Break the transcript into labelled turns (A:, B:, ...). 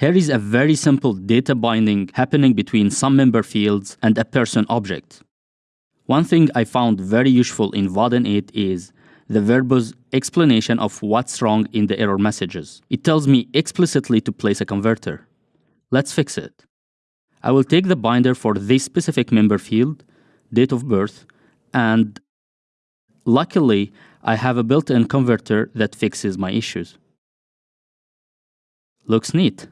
A: Here is a very simple data binding happening between some member fields and a person object. One thing I found very useful in Vaadin 8 is the verbose explanation of what's wrong in the error messages. It tells me explicitly to place a converter. Let's fix it. I will take the binder for this specific member field, date of birth, and luckily, I have a built-in converter that fixes my issues. Looks neat.